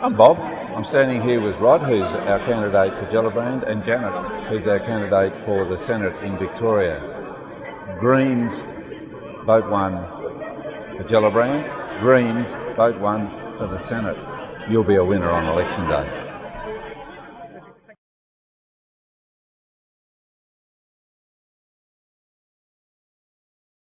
I'm Bob. I'm standing here with Rod, who's our candidate for Gellibrand, and Janet, who's our candidate for the Senate in Victoria. Greens, vote one for Gellibrand. Greens, vote one for the Senate. You'll be a winner on election day.